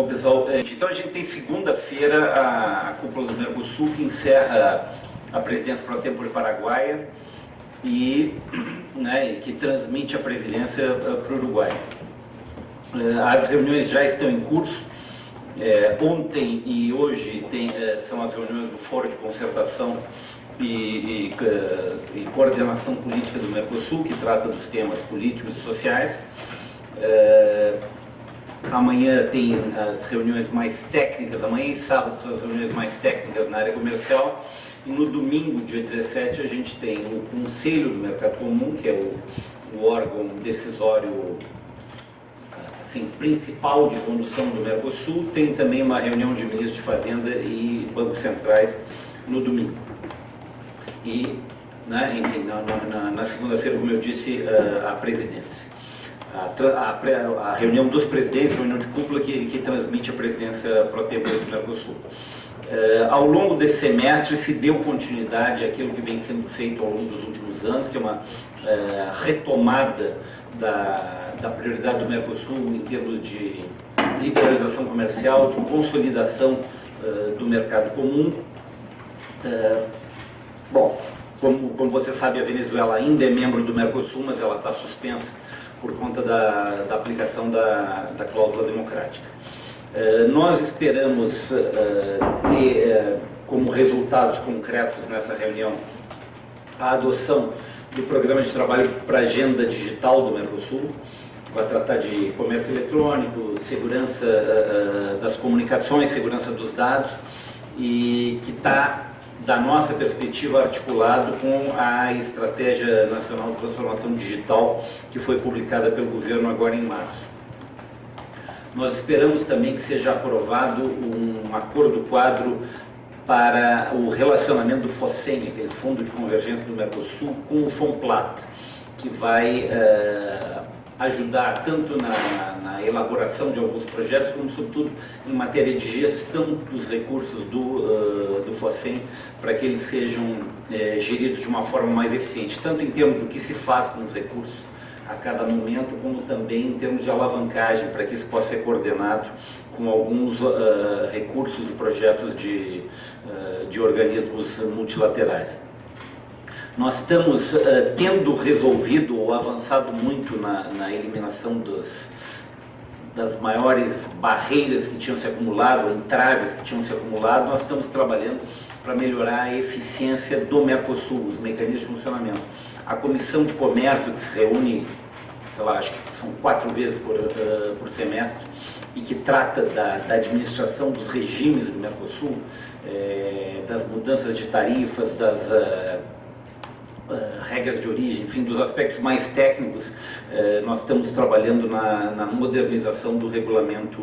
Bom, pessoal, é, então a gente tem segunda-feira a, a cúpula do Mercosul que encerra a presidência para o tempo paraguaia e né, que transmite a presidência eh, para o Uruguai. Eh, as reuniões já estão em curso. É, ontem e hoje tem, é, são as reuniões do Fórum de Concertação e, e, e, Coordenação Política do Mercosul, que trata dos temas políticos e sociais. É, amanhã tem as reuniões mais técnicas, amanhã e sábado são as reuniões mais técnicas na área comercial. E no domingo, dia 17, a gente tem o Conselho do Mercado Comum, que é o, o órgão decisório assim, principal de condução do Mercosul. Tem também uma reunião de ministros de Fazenda e bancos centrais no domingo. E, né, enfim, na, na, na segunda-feira, como eu disse, a presidência. A, a, a, reunião dos presidentes, reunião de cúpula que, que transmite a presidência pro tempo do Mercosul. Uh, ao longo desse semestre se deu continuidade àquilo que vem sendo feito ao longo dos últimos anos, que é uma uh, retomada da, da prioridade do Mercosul em termos de liberalização comercial, de consolidação uh, do mercado comum. bom, como, como você sabe, a Venezuela ainda é membro do Mercosul, mas ela está suspensa por conta da, da aplicação da, da cláusula democrática. Eh, nós esperamos eh, ter eh, como resultados concretos nessa reunião a adoção do programa de trabalho para a agenda digital do Mercosul, vai tratar de comércio eletrônico, segurança das comunicações, segurança dos dados, e que está, da nossa perspectiva, articulado com a Estratégia Nacional de Transformação Digital, que foi publicada pelo governo agora em março. Nós esperamos também que seja aprovado um acordo quadro para o relacionamento do FOSEM, aquele Fundo de Convergência do Mercosul, com o FOMPLAT, que vai uh, ajudar tanto na, elaboração de alguns projetos, como sobretudo em matéria de gestão dos recursos do, uh, do FOSEM, para que eles sejam uh, geridos de uma forma mais eficiente, tanto em termos do que se faz com os recursos, a cada momento, como também em termos de alavancagem, para que isso possa ser coordenado com alguns uh, recursos e projetos de, uh, de organismos multilaterais. Nós estamos uh, tendo resolvido ou avançado muito na, na eliminação dos, das maiores barreiras que tinham se acumulado, entraves que tinham se acumulado, nós estamos trabalhando para melhorar a eficiência do Mercosul, os mecanismos de funcionamento. A Comissão de Comércio, que se reúne, sei lá, acho que são quatro vezes por, uh, por semestre, e que trata da, da, administração dos regimes do Mercosul, é, das mudanças de tarifas, das uh, regras de origem, enfim, dos aspectos mais técnicos, uh, nós estamos trabalhando na, na modernização do regulamento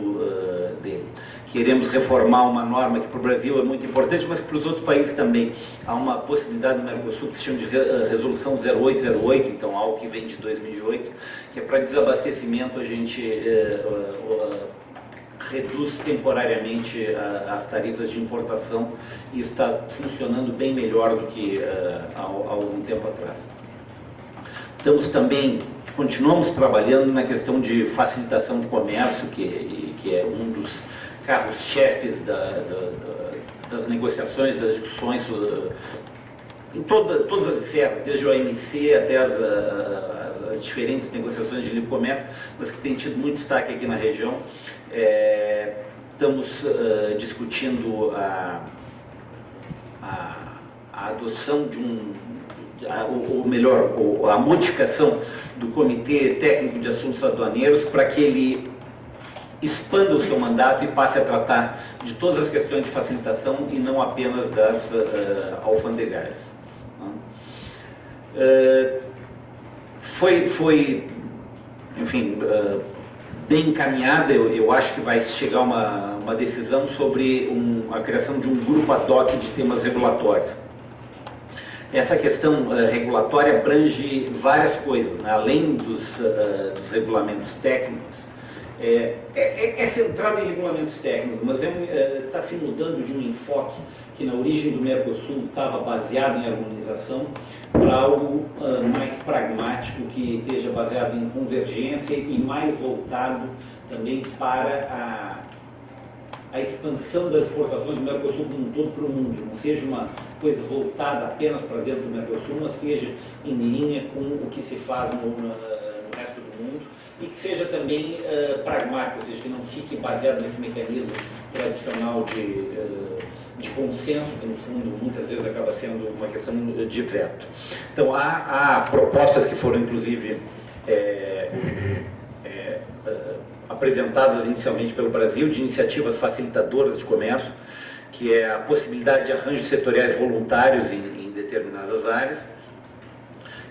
dele queremos reformar uma norma que para o Brasil é muito importante, mas para os outros países também. Há uma possibilidade no Mercosul que se chama de eh, Resolução 0808, então algo que vem de 2008, que é para desabastecimento a gente reduz temporariamente as tarifas de importação e está funcionando bem melhor do que há, há algum tempo atrás. Estamos também continuamos trabalhando na questão de facilitação de comércio, que, que é um dos carros-chefes da, da, da, das negociações, das discussões, uh, em toda, todas as esferas, desde o OMC até as, as, diferentes negociações de livre comércio, mas que tem tido muito destaque aqui na região. É, estamos uh, discutindo a, a, a, adoção de um, ou melhor, a modificação do Comitê Técnico de Assuntos Aduaneiros para que ele expanda o seu mandato e passe a tratar de todas as questões de facilitação e não apenas das uh, alfandegárias. Uh, foi, foi, enfim, uh, bem encaminhada, eu, eu, acho que vai chegar uma, uma decisão sobre um, a criação de um grupo ad hoc de temas regulatórios. Essa questão regulatória abrange várias coisas, né? além dos, dos regulamentos técnicos, é, é, é, é, centrado em regulamentos técnicos, mas está é, é tá se mudando de um enfoque que na origem do Mercosul estava baseado em harmonização para algo uh, mais pragmático, que esteja baseado em convergência e mais voltado também para a, a expansão das exportações do Mercosul como um todo para o mundo, não seja uma coisa voltada apenas para dentro do Mercosul, mas esteja em linha com o que se faz no, no e que seja também uh, pragmático, ou seja, que não fique baseado nesse mecanismo tradicional de, uh, de consenso, que no fundo muitas vezes acaba sendo uma questão de veto. Então há, há propostas que foram inclusive é, é, apresentadas inicialmente pelo Brasil de iniciativas facilitadoras de comércio, que é a possibilidade de arranjos setoriais voluntários em, em determinadas áreas,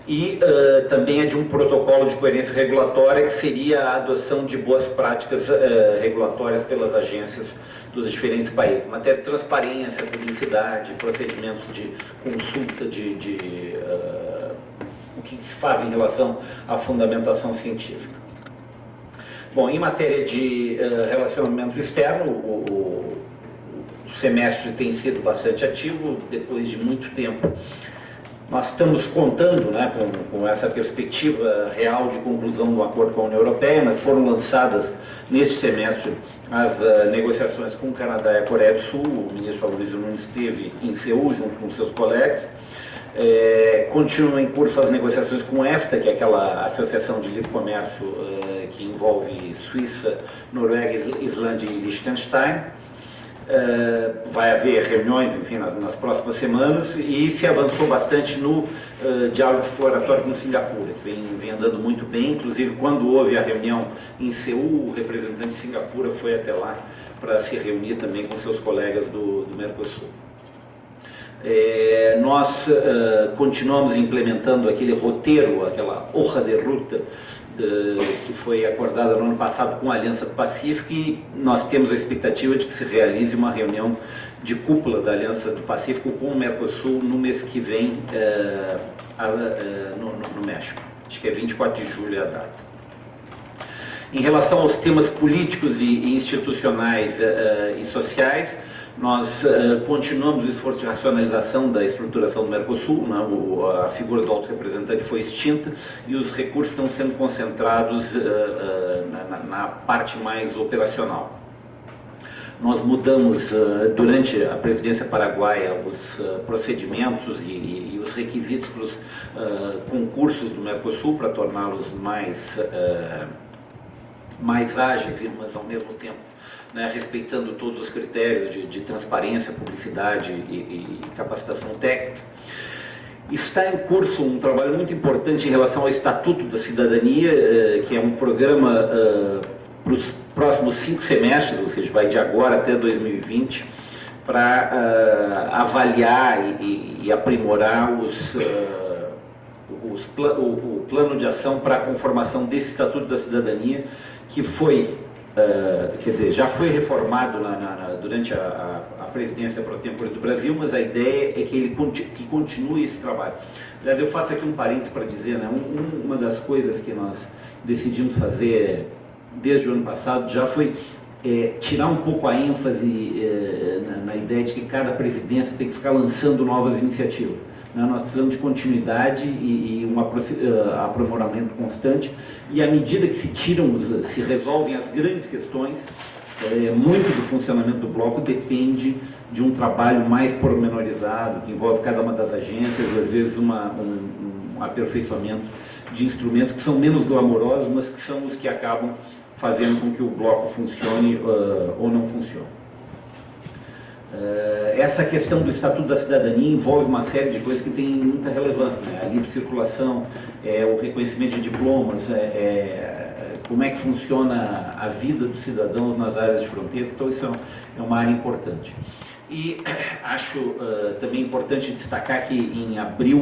e uh, também é de um protocolo de coerência regulatória, que seria a adoção de boas práticas uh, regulatórias pelas agências dos diferentes países. Matéria de transparência, publicidade, procedimentos de consulta de, de uh, o que se faz em relação à fundamentação científica. Bom, em matéria de relacionamento externo, o, o, o semestre tem sido bastante ativo, depois de muito tempo nós estamos contando né, com, com, essa perspectiva real de conclusão do acordo com a União Europeia, mas foram lançadas neste semestre as uh, negociações com o Canadá e a Coreia do Sul. O ministro Aloysio Nunes esteve em Seul junto com seus colegas. É, continuam em curso as negociações com EFTA, que é aquela associação de livre comércio uh, que envolve Suíça, Noruega, Islândia e Liechtenstein. Uh, vai haver reuniões, enfim, nas, nas, próximas semanas e se avançou bastante no uh, diálogo exploratório com Singapura, que vem, vem, andando muito bem, inclusive quando houve a reunião em Seul, o representante de Singapura foi até lá para se reunir também com seus colegas do, do Mercosul. É, nós uh, continuamos implementando aquele roteiro, aquela hoja de ruta de, que foi acordada no ano passado com a Aliança do Pacífico e nós temos a expectativa de que se realize uma reunião de cúpula da Aliança do Pacífico com o Mercosul no mês que vem é, é, no, no, México. Acho que é 24 de julho é a data. Em relação aos temas políticos e, institucionais é, e sociais, nós uh, continuamos o esforço de racionalização da estruturação do Mercosul, né? o, a figura do alto representante foi extinta e os recursos estão sendo concentrados uh, uh, na, na, parte mais operacional. Nós mudamos durante a presidência paraguaia os procedimentos e, e, os requisitos para os concursos do Mercosul para torná-los mais, mais ágeis, mas ao mesmo tempo né, respeitando todos os critérios de, de transparência, publicidade e, e, capacitação técnica. Está em curso um trabalho muito importante em relação ao Estatuto da Cidadania, eh, que é um programa eh, para os próximos cinco semestres, ou seja, vai de agora até 2020, para uh, avaliar e, e, aprimorar os, uh, os o, o, plano de ação para a conformação desse Estatuto da Cidadania, que foi Uh, quer dizer, já foi reformado na, na, durante a, a, a, presidência pro tempore do Brasil, mas a ideia é que ele que continue esse trabalho. Aliás, eu faço aqui um parênteses para dizer, né, um, uma das coisas que nós decidimos fazer desde o ano passado já foi é, tirar um pouco a ênfase é, na, na ideia de que cada presidência tem que ficar lançando novas iniciativas. Né? Nós precisamos de continuidade e, um uh, aprimoramento constante. E à medida que se tiram, se resolvem as grandes questões, é, muito do funcionamento do bloco depende de um trabalho mais pormenorizado, que envolve cada uma das agências, às vezes uma, um, um aperfeiçoamento de instrumentos que são menos glamourosos, mas que são os que acabam fazendo com que o bloco funcione uh, ou não funcione. Uh, essa questão do Estatuto da Cidadania envolve uma série de coisas que tem muita relevância, né? a livre circulação, é, o reconhecimento de diplomas, é, é, como é que funciona a vida dos cidadãos nas áreas de fronteira, então isso é uma área importante. E acho uh, também importante destacar que em abril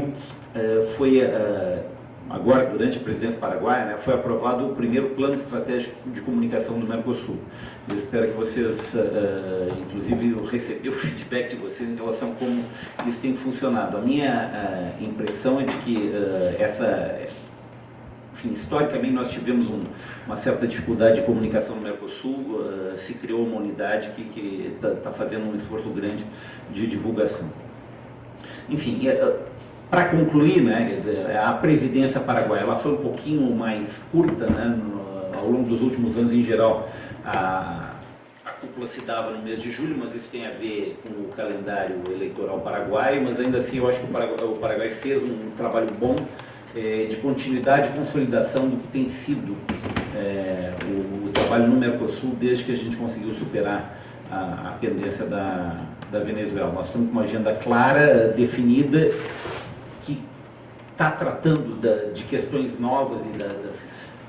uh, foi uh, agora durante a presidência paraguaia, né, foi aprovado o primeiro plano estratégico de comunicação do Mercosul. Eu espero que vocês, uh, inclusive, eu o feedback de vocês em relação a como isso tem funcionado. A minha uh, impressão é de que uh, essa, enfim, historicamente nós tivemos um, uma certa dificuldade de comunicação no Mercosul, se criou uma unidade que está tá fazendo um esforço grande de divulgação. Enfim, para concluir, né, dizer, a presidência paraguaia ela foi um pouquinho mais curta, né, no, ao longo dos últimos anos em geral. A, a cúpula se dava no mês de julho, mas isso tem a ver com o calendário eleitoral paraguaio, mas ainda assim eu acho que o Paraguai, o Paraguai fez um trabalho bom é, de continuidade e consolidação do que tem sido é, o, o, trabalho no Mercosul desde que a gente conseguiu superar a, a pendência da, da Venezuela. Nós estamos com uma agenda clara, definida, está tratando da, de questões novas e da, das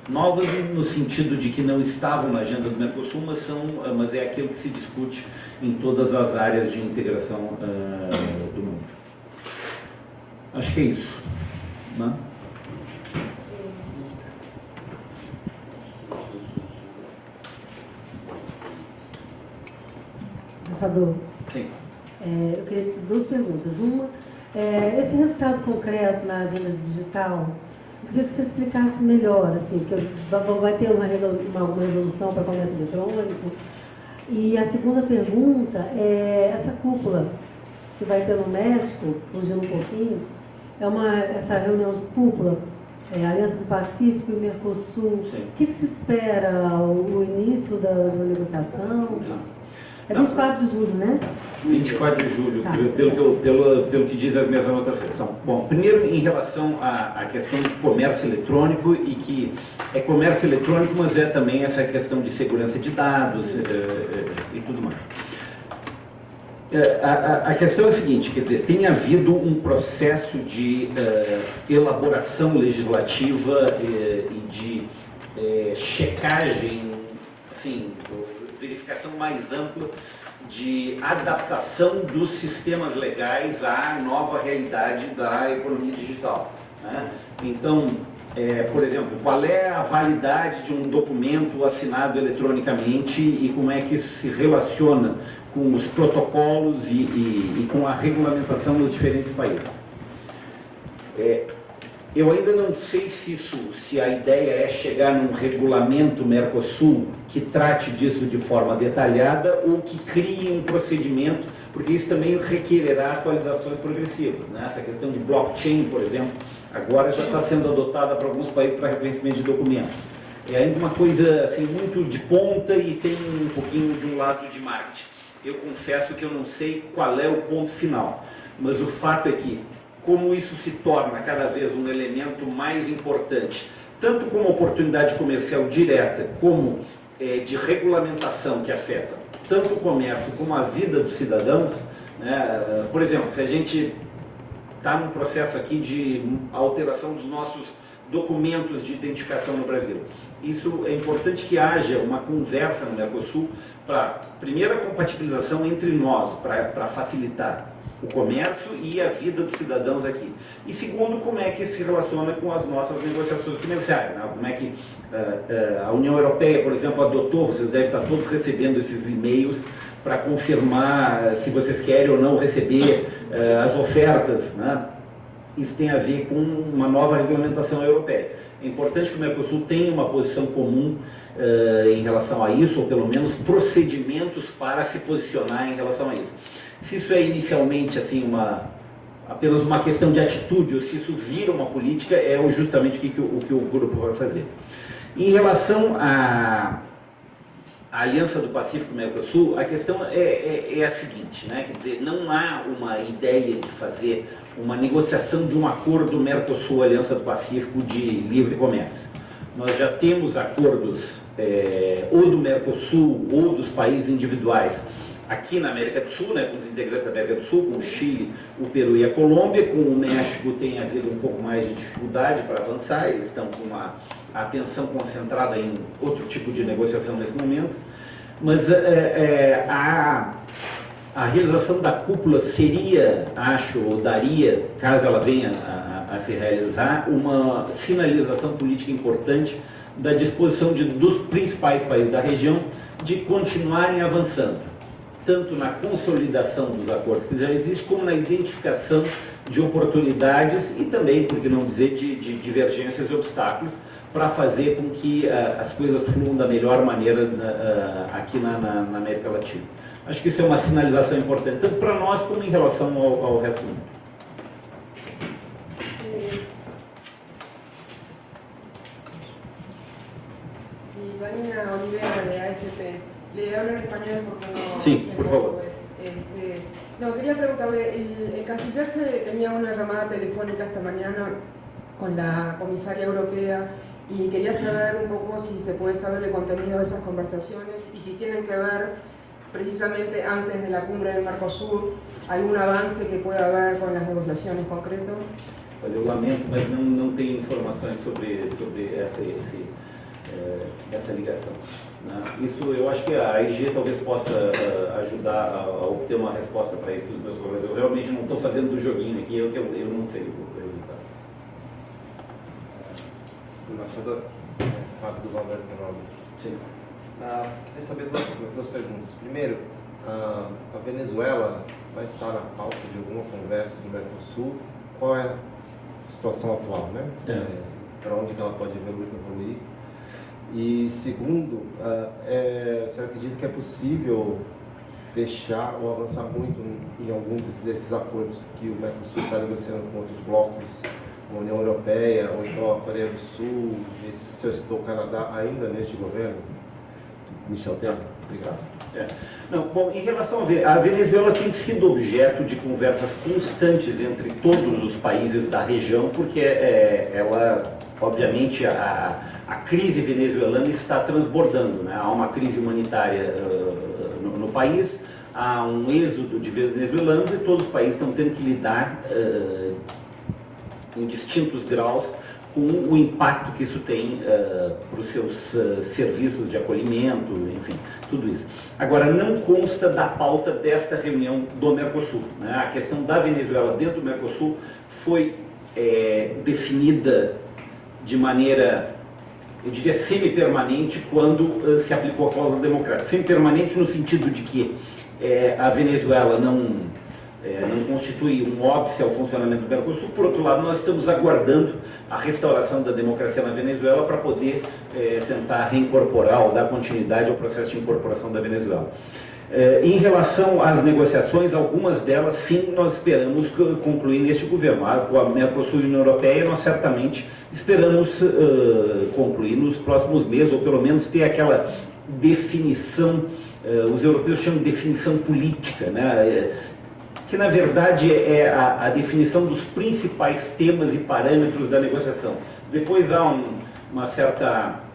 novas no sentido de que não estavam na agenda do Mercosul, mas, são, mas é aquilo que se discute em todas as áreas de integração uh, do mundo. Acho que é isso. Né? Pensador, Sim. É, eu queria duas perguntas. Uma, é, esse resultado concreto na agenda digital, eu queria que você explicasse melhor, assim, que vai ter uma, uma, uma resolução para comércio eletrônico. E a segunda pergunta é essa cúpula que vai ter no México, fugindo um pouquinho, é uma, essa reunião de cúpula, é, Aliança do Pacífico e Mercosul. Sim. O que, que, se espera, o, o início da, da negociação? Não. É 24 de julho, né? 24 de julho, tá. pelo, que eu, pelo, pelo que diz as minhas anotações. Então, bom, primeiro em relação à, à questão de comércio eletrônico e que é comércio eletrônico, mas é também essa questão de segurança de dados é, e tudo mais. A, a, a, questão é a seguinte, quer dizer, tem havido um processo de elaboração legislativa e de checagem, assim, verificação mais ampla de adaptação dos sistemas legais à nova realidade da economia digital. Né? Então, é, por exemplo, qual é a validade de um documento assinado eletronicamente e como é que isso se relaciona com os protocolos e, e, e com a regulamentação dos diferentes países. É, eu ainda não sei se isso, se a ideia é chegar num regulamento Mercosul que trate disso de forma detalhada ou que crie um procedimento, porque isso também requererá atualizações progressivas. Né? Essa questão de blockchain, por exemplo, agora já está sendo adotada para alguns países para reconhecimento de documentos. É ainda uma coisa assim muito de ponta e tem um pouquinho de um lado de marketing. Eu confesso que eu não sei qual é o ponto final, mas o fato é que como isso se torna cada vez um elemento mais importante, tanto como oportunidade comercial direta, como é, de regulamentação que afeta tanto o comércio como a vida dos cidadãos. Né? Por exemplo, se a gente está num processo aqui de alteração dos nossos documentos de identificação no Brasil. Isso é importante que haja uma conversa no Mercosul para, primeira, compatibilização entre nós, para facilitar o comércio e a vida dos cidadãos aqui. E segundo, como é que isso se relaciona com as nossas negociações comerciais. Né? Como é que uh, uh, a União Europeia, por exemplo, adotou, vocês devem estar todos recebendo esses e-mails para confirmar uh, se vocês querem ou não receber as ofertas. Né? Isso tem a ver com uma nova regulamentação europeia. É importante que o Mercosul tenha uma posição comum em relação a isso, ou pelo menos procedimentos para se posicionar em relação a isso. Se isso é inicialmente assim uma apenas uma questão de atitude, ou se isso vira uma política, é justamente o que, o, que o grupo vai fazer. Em relação à, à Aliança do Pacífico-Mercosul, a questão é, é, é, a seguinte, né? quer dizer, não há uma ideia de fazer uma negociação de um acordo Mercosul-Aliança do Pacífico de livre comércio. Nós já temos acordos é, ou do Mercosul ou dos países individuais aqui na América do Sul, né, com os integrantes da América do Sul, com o Chile, o Peru e a Colômbia, com o México tem havido um pouco mais de dificuldade para avançar, eles estão com uma atenção concentrada em outro tipo de negociação nesse momento, mas é, é, a, a realização da cúpula seria, acho, ou daria, caso ela venha a, a se realizar, uma sinalização política importante da disposição de, dos principais países da região de continuarem avançando tanto na consolidação dos acordos que já existem, como na identificação de oportunidades e também, por que não dizer, de, de divergências e obstáculos para fazer com que uh, as coisas fluam da melhor maneira uh, aqui na, na, na, América Latina. Acho que isso é uma sinalização importante, tanto para nós como em relação ao, ao resto do mundo. Janina Olivera de AFP. Le hablo en español porque no... Sí, por favor. Pues, este, no, quería preguntarle, el, el canciller se tenía una llamada telefónica esta mañana con la comisaria europea y quería saber un poco si se puede saber el contenido de esas conversaciones y si tienen que ver precisamente antes de la cumbre del Mercosur algún avance que pueda haber con las negociaciones concreto. Olha, eu lamento, mas não, não tenho informações sobre, sobre essa, esse, essa ligação. Né? Isso eu acho que a IG talvez possa uh, ajudar a, obter uma resposta para isso dos meus colegas. Eu realmente não estou fazendo do joguinho aqui, eu, eu, não sei o resultado. Embaixador, Fábio do Valverde. Sim. Ah, queria saber duas, duas perguntas. Primeiro, ah, a Venezuela vai estar na pauta de alguma conversa do Mercosul. Qual é a situação atual, né? É. É, para onde que ela pode evoluir? E segundo, uh, é, você acredita que é possível fechar ou avançar muito em alguns desses acordos que o Mercosul está negociando com outros blocos, a União Europeia ou então a Coreia do Sul, esses que você citou, o Canadá, ainda neste governo? Michel Temer, obrigado. É. Não, bom, em relação a, a Venezuela tem sido objeto de conversas constantes entre todos os países da região, porque é, ela, obviamente, a, a crise venezuelana está transbordando. Né? Há uma crise humanitária uh, no, no, país, há um êxodo de venezuelanos e todos os países estão tendo que lidar uh, em distintos graus com o impacto que isso tem uh, para os seus uh, serviços de acolhimento, enfim, tudo isso. Agora, não consta da pauta desta reunião do Mercosul. Né? A questão da Venezuela dentro do Mercosul foi é, definida de maneira eu diria semi-permanente quando uh, se aplicou a cláusula democrática. Semi-permanente no sentido de que é, a Venezuela não, é, não constitui um óbice ao funcionamento do Mercosul. Por outro lado, nós estamos aguardando a restauração da democracia na Venezuela para poder é, tentar reincorporar ou dar continuidade ao processo de incorporação da Venezuela. Eh, em relação às negociações, algumas delas, sim, nós esperamos concluir neste governo. Com a Mercosul e a União Europeia, nós certamente esperamos uh, concluir nos próximos meses, ou pelo menos ter aquela definição, os europeus chamam de definição política, né? que na verdade é a, a, definição dos principais temas e parâmetros da negociação. Depois há um, uma certa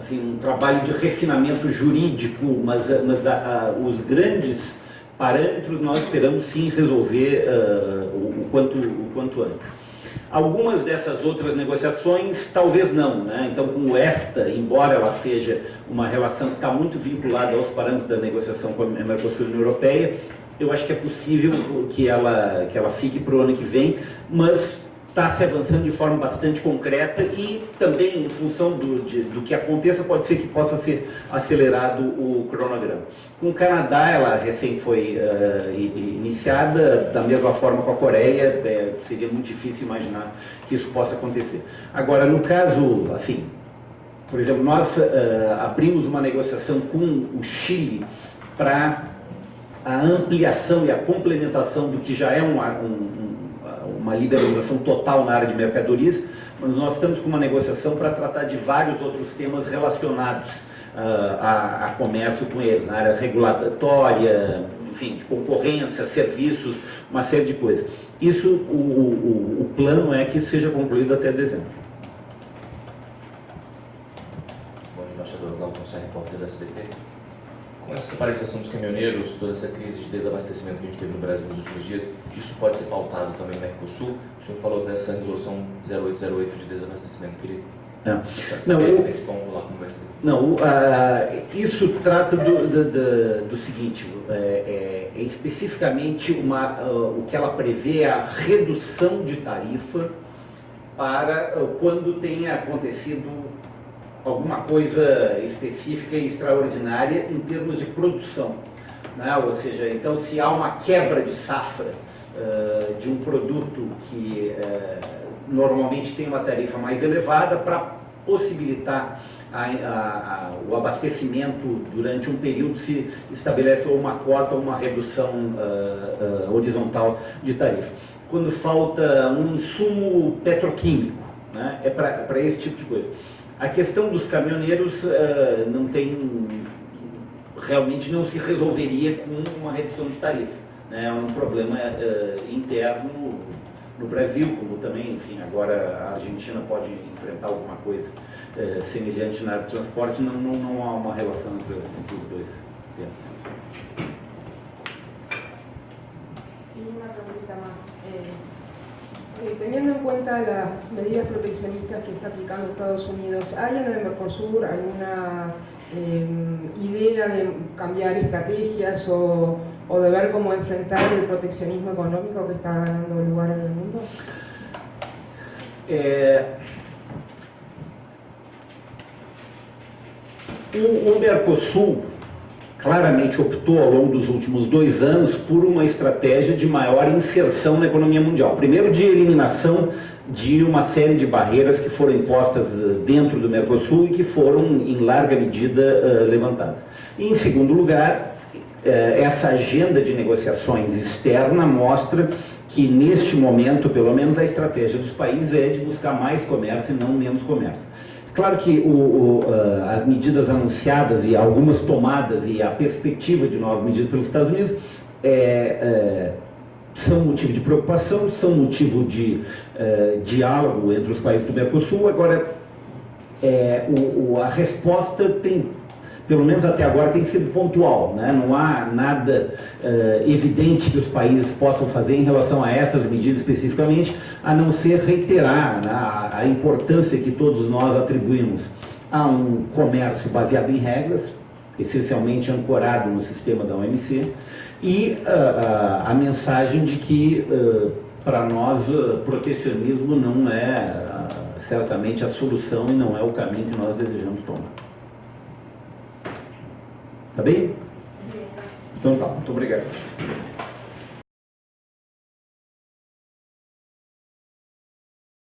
assim, um trabalho de refinamento jurídico, mas, mas a, a, os grandes parâmetros nós esperamos sim resolver uh, o, o, quanto, o quanto antes. Algumas dessas outras negociações, talvez não. Né? Então, com o EFTA, embora ela seja uma relação que está muito vinculada aos parâmetros da negociação com a Mercosul União Europeia, eu acho que é possível que ela, que ela fique para o ano que vem, mas está se avançando de forma bastante concreta e também em função do, de, do que aconteça pode ser que possa ser acelerado o cronograma. Com o Canadá, ela recém foi uh, iniciada, da mesma forma com a Coreia, é, seria muito difícil imaginar que isso possa acontecer. Agora, no caso, assim, por exemplo, nós uh, abrimos uma negociação com o Chile para a ampliação e a complementação do que já é um, um uma liberalização total na área de mercadorias, mas nós estamos com uma negociação para tratar de vários outros temas relacionados uh, a, a, comércio com eles, na área regulatória, enfim, de concorrência, serviços, uma série de coisas. Isso, o, o, o plano é que isso seja concluído até dezembro. Bom, embaixador Galton, repórter da SBT. Com essa paralisação dos caminhoneiros, toda essa crise de desabastecimento que a gente teve no Brasil nos últimos dias, isso pode ser pautado também no Mercosul? O senhor falou dessa resolução 0808 de desabastecimento, queria é. Não, eu, esse ponto lá como vai ser. Não, uh, isso trata do, do, do, do seguinte, é, é, é especificamente uma, uh, o que ela prevê é a redução de tarifa para uh, quando tenha acontecido alguma coisa específica e extraordinária em termos de produção. Né? Ou seja, então se há uma quebra de safra uh, de um produto que uh, normalmente tem uma tarifa mais elevada para possibilitar a, a, a, o abastecimento durante um período se estabelece ou uma cota ou uma redução uh, horizontal de tarifa. Quando falta um insumo petroquímico, né? é para esse tipo de coisa. A questão dos caminhoneiros uh, não tem realmente não se resolveria com uma redução de tarifa. Né? É um problema uh, interno no Brasil, como também, enfim, agora a Argentina pode enfrentar alguma coisa uh, semelhante na área de transporte, não, não, não há uma relação entre, entre os dois temas. Sí, una preguntita más. Eh, eh, teniendo en cuenta las medidas proteccionistas que está aplicando Estados Unidos, ¿hay en el Mercosur alguna eh, idea de cambiar estrategias o, de ver cómo enfrentar el proteccionismo económico que está ganando lugar en el mundo? Eh, o, o Mercosul claramente optou ao longo dos últimos dois anos por uma estratégia de maior inserção na economia mundial. Primeiro, de eliminação de uma série de barreiras que foram impostas eh, dentro do Mercosul e que foram, em larga medida, eh, levantadas. E, em segundo lugar, eh, essa agenda de negociações externa mostra que, neste momento, pelo menos, a estratégia dos países é de buscar mais comércio e não menos comércio. Claro que o, o, uh, as medidas anunciadas e algumas tomadas e a perspectiva de novas medidas pelos Estados Unidos é, é, são motivo de preocupação, são motivo de uh, diálogo entre os países do Mercosul. Agora, é, o, a resposta tem pelo menos até agora, tem sido pontual. Né? Não há nada uh, evidente que os países possam fazer em relação a essas medidas especificamente, a não ser reiterar né, a, a importância que todos nós atribuímos a um comércio baseado em regras, essencialmente ancorado no sistema da OMC, e uh, uh, a mensagem de que, uh, para nós, protecionismo não é certamente a solução e não é o caminho que nós desejamos tomar. Tá bem? Então tá, muito obrigado.